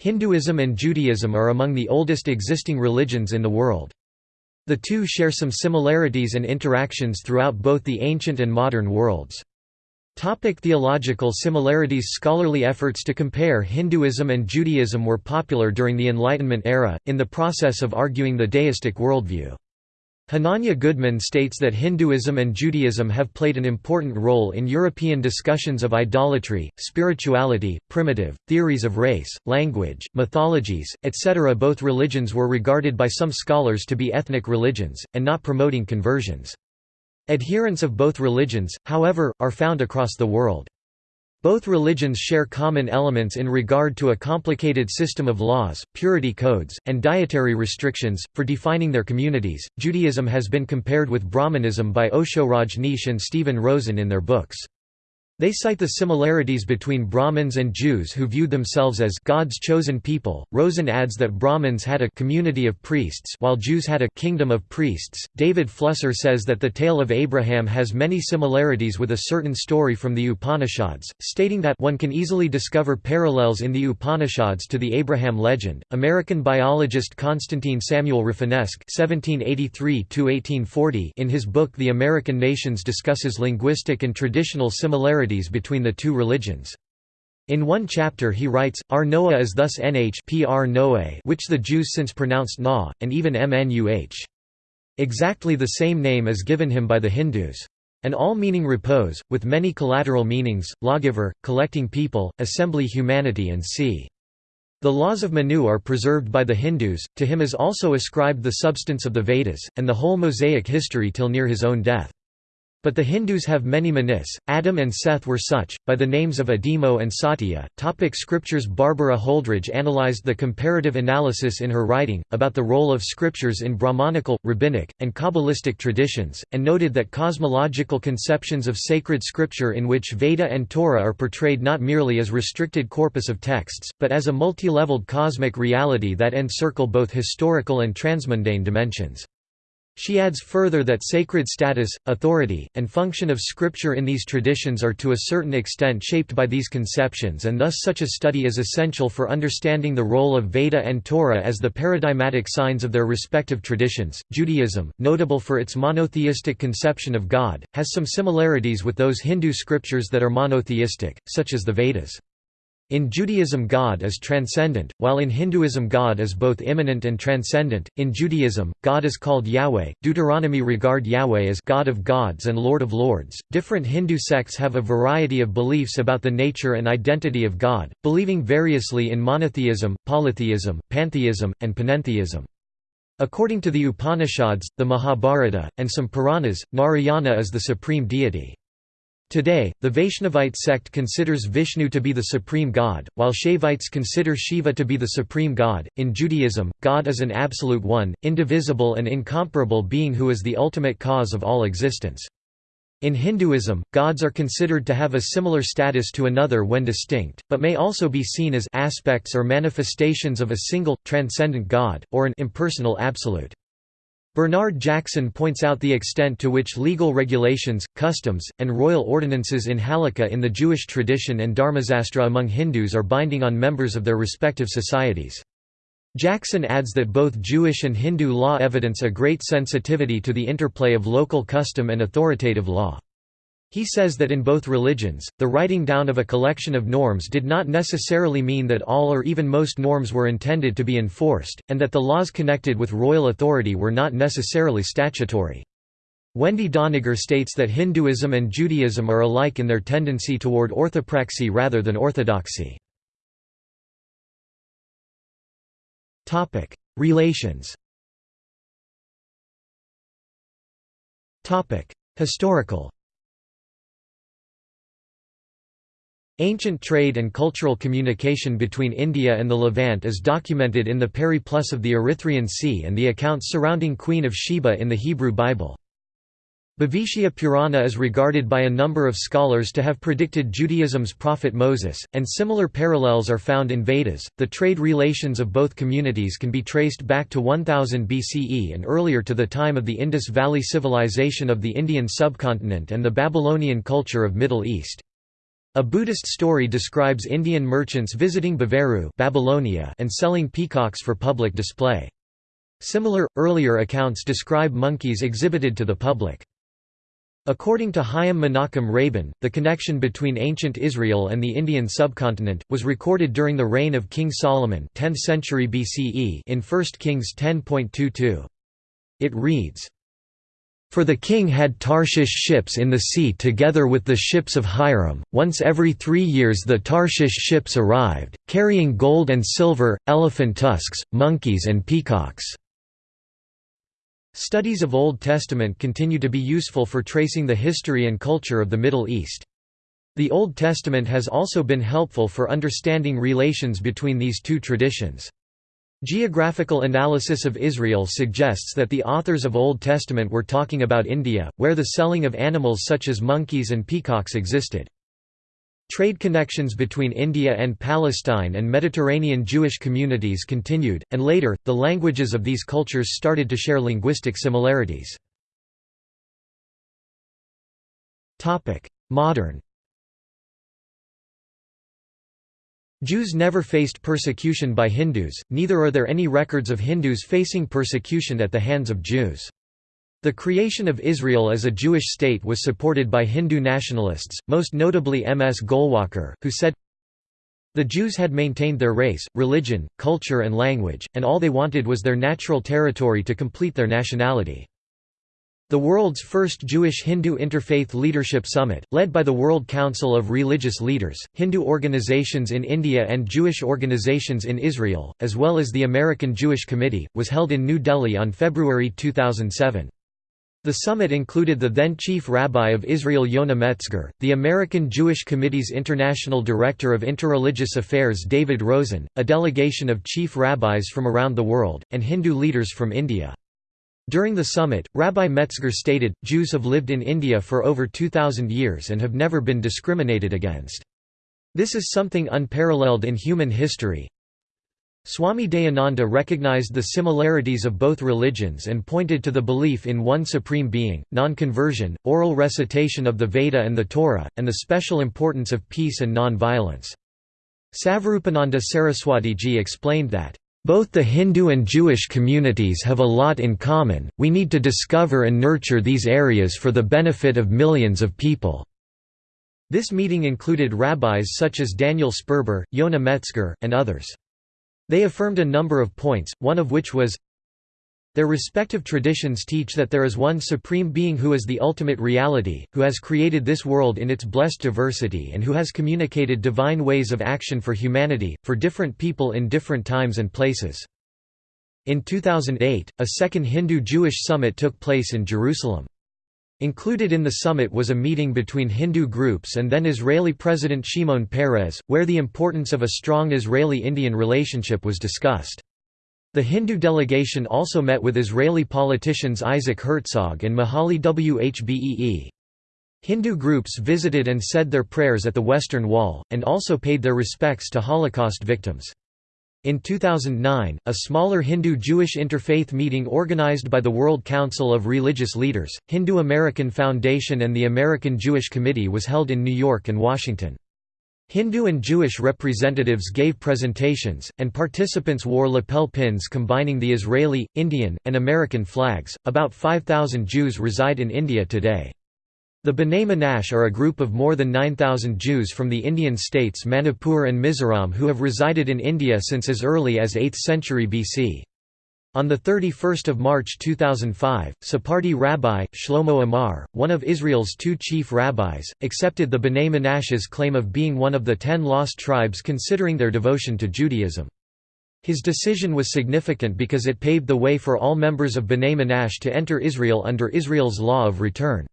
Hinduism and Judaism are among the oldest existing religions in the world. The two share some similarities and interactions throughout both the ancient and modern worlds. Topic theological similarities Scholarly efforts to compare Hinduism and Judaism were popular during the Enlightenment era, in the process of arguing the deistic worldview. Hananya Goodman states that Hinduism and Judaism have played an important role in European discussions of idolatry, spirituality, primitive, theories of race, language, mythologies, etc. Both religions were regarded by some scholars to be ethnic religions, and not promoting conversions. Adherents of both religions, however, are found across the world. Both religions share common elements in regard to a complicated system of laws, purity codes, and dietary restrictions. For defining their communities, Judaism has been compared with Brahmanism by Osho Rajneesh and Stephen Rosen in their books. They cite the similarities between Brahmins and Jews who viewed themselves as God's chosen people. Rosen adds that Brahmins had a community of priests while Jews had a kingdom of priests. David Flusser says that the tale of Abraham has many similarities with a certain story from the Upanishads, stating that one can easily discover parallels in the Upanishads to the Abraham legend. American biologist Constantine Samuel Rafinesque (1783–1840) in his book The American Nations discusses linguistic and traditional similarities between the two religions. In one chapter he writes, Ar Noah is thus nh pr which the Jews since pronounced na, and even mnuh. Exactly the same name is given him by the Hindus. An all meaning repose, with many collateral meanings, lawgiver, collecting people, assembly humanity and see. The laws of Manu are preserved by the Hindus, to him is also ascribed the substance of the Vedas, and the whole Mosaic history till near his own death. But the Hindus have many manis, Adam and Seth were such, by the names of Adimo and Satya. Topic scriptures Barbara Holdrege analyzed the comparative analysis in her writing, about the role of scriptures in Brahmanical, rabbinic, and Kabbalistic traditions, and noted that cosmological conceptions of sacred scripture in which Veda and Torah are portrayed not merely as restricted corpus of texts, but as a multi-leveled cosmic reality that encircle both historical and transmundane dimensions. She adds further that sacred status, authority, and function of Scripture in these traditions are to a certain extent shaped by these conceptions and thus such a study is essential for understanding the role of Veda and Torah as the paradigmatic signs of their respective traditions. Judaism, notable for its monotheistic conception of God, has some similarities with those Hindu scriptures that are monotheistic, such as the Vedas. In Judaism God is transcendent, while in Hinduism God is both immanent and transcendent. In Judaism, God is called Yahweh. Deuteronomy regard Yahweh as God of gods and Lord of lords. Different Hindu sects have a variety of beliefs about the nature and identity of God, believing variously in monotheism, polytheism, pantheism, and panentheism. According to the Upanishads, the Mahabharata, and some Puranas, Narayana is the supreme deity. Today, the Vaishnavite sect considers Vishnu to be the supreme god, while Shaivites consider Shiva to be the supreme god. In Judaism, God is an absolute one, indivisible and incomparable being who is the ultimate cause of all existence. In Hinduism, gods are considered to have a similar status to another when distinct, but may also be seen as aspects or manifestations of a single, transcendent god, or an impersonal absolute. Bernard Jackson points out the extent to which legal regulations, customs, and royal ordinances in Halakha in the Jewish tradition and Dharmasastra among Hindus are binding on members of their respective societies. Jackson adds that both Jewish and Hindu law evidence a great sensitivity to the interplay of local custom and authoritative law. He says that in both religions, the writing down of a collection of norms did not necessarily mean that all or even most norms were intended to be enforced, and that the laws connected with royal authority were not necessarily statutory. Wendy Doniger states that Hinduism and Judaism are alike in their tendency toward orthopraxy rather than orthodoxy. Relations Historical Ancient trade and cultural communication between India and the Levant is documented in the Periplus of the Erythraean Sea and the accounts surrounding Queen of Sheba in the Hebrew Bible. Bhavishya Purana is regarded by a number of scholars to have predicted Judaism's prophet Moses, and similar parallels are found in Vedas. The trade relations of both communities can be traced back to 1000 BCE and earlier to the time of the Indus Valley civilization of the Indian subcontinent and the Babylonian culture of Middle East. A Buddhist story describes Indian merchants visiting Baveru Babylonia and selling peacocks for public display. Similar, earlier accounts describe monkeys exhibited to the public. According to Chaim Menachem Rabin, the connection between ancient Israel and the Indian subcontinent, was recorded during the reign of King Solomon 10th century BCE in 1 Kings 10.22. It reads, for the king had Tarshish ships in the sea together with the ships of Hiram. Once every three years the Tarshish ships arrived, carrying gold and silver, elephant tusks, monkeys, and peacocks. Studies of Old Testament continue to be useful for tracing the history and culture of the Middle East. The Old Testament has also been helpful for understanding relations between these two traditions. Geographical analysis of Israel suggests that the authors of Old Testament were talking about India, where the selling of animals such as monkeys and peacocks existed. Trade connections between India and Palestine and Mediterranean Jewish communities continued, and later, the languages of these cultures started to share linguistic similarities. Modern Jews never faced persecution by Hindus, neither are there any records of Hindus facing persecution at the hands of Jews. The creation of Israel as a Jewish state was supported by Hindu nationalists, most notably M. S. Golwalkar, who said, The Jews had maintained their race, religion, culture and language, and all they wanted was their natural territory to complete their nationality. The world's first Jewish-Hindu Interfaith Leadership Summit, led by the World Council of Religious Leaders, Hindu organizations in India and Jewish organizations in Israel, as well as the American Jewish Committee, was held in New Delhi on February 2007. The summit included the then Chief Rabbi of Israel Yonah Metzger, the American Jewish Committee's International Director of Interreligious Affairs David Rosen, a delegation of chief rabbis from around the world, and Hindu leaders from India. During the summit, Rabbi Metzger stated, Jews have lived in India for over 2,000 years and have never been discriminated against. This is something unparalleled in human history. Swami Dayananda recognized the similarities of both religions and pointed to the belief in one supreme being, non-conversion, oral recitation of the Veda and the Torah, and the special importance of peace and non-violence. Savarupananda Saraswatiji explained that, both the Hindu and Jewish communities have a lot in common, we need to discover and nurture these areas for the benefit of millions of people." This meeting included rabbis such as Daniel Sperber, Yonah Metzger, and others. They affirmed a number of points, one of which was, their respective traditions teach that there is one supreme being who is the ultimate reality, who has created this world in its blessed diversity and who has communicated divine ways of action for humanity, for different people in different times and places. In 2008, a second Hindu-Jewish summit took place in Jerusalem. Included in the summit was a meeting between Hindu groups and then Israeli President Shimon Peres, where the importance of a strong Israeli-Indian relationship was discussed. The Hindu delegation also met with Israeli politicians Isaac Herzog and Majalli Whbee. Hindu groups visited and said their prayers at the Western Wall, and also paid their respects to Holocaust victims. In 2009, a smaller Hindu-Jewish interfaith meeting organized by the World Council of Religious Leaders, Hindu American Foundation and the American Jewish Committee was held in New York and Washington. Hindu and Jewish representatives gave presentations, and participants wore lapel pins combining the Israeli, Indian, and American flags. About 5,000 Jews reside in India today. The B'nai Menashe are a group of more than 9,000 Jews from the Indian states Manipur and Mizoram who have resided in India since as early as 8th century BC. On 31 March 2005, Sephardi rabbi, Shlomo Amar, one of Israel's two chief rabbis, accepted the B'nai Menashe's claim of being one of the ten lost tribes considering their devotion to Judaism. His decision was significant because it paved the way for all members of B'nai Menashe to enter Israel under Israel's law of return.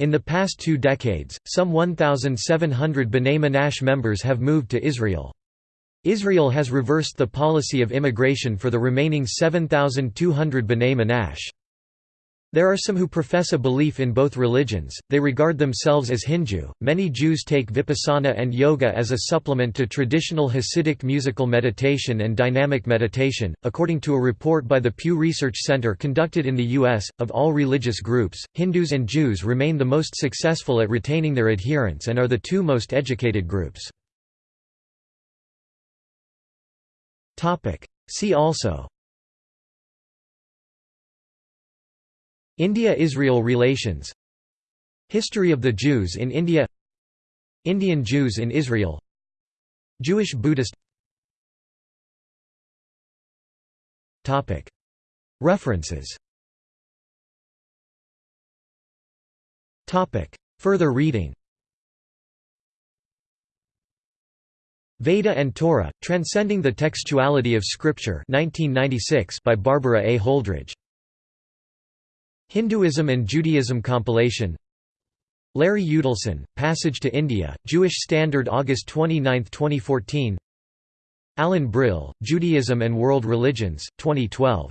In the past two decades, some 1,700 B'nai Menashe members have moved to Israel. Israel has reversed the policy of immigration for the remaining 7,200 B'nai Menashe. There are some who profess a belief in both religions, they regard themselves as Hindu. Many Jews take vipassana and yoga as a supplement to traditional Hasidic musical meditation and dynamic meditation. According to a report by the Pew Research Center conducted in the U.S., of all religious groups, Hindus and Jews remain the most successful at retaining their adherents and are the two most educated groups. See also. India–Israel relations. History of the Jews in India. Indian Jews in Israel. Jewish Buddhist. References. Further reading Veda and Torah, Transcending the Textuality of Scripture 1996 by Barbara A. Holdrege. Hinduism and Judaism compilation. Larry Yudelson, Passage to India, Jewish Standard August 29, 2014 Alan Brill, Judaism and World Religions, 2012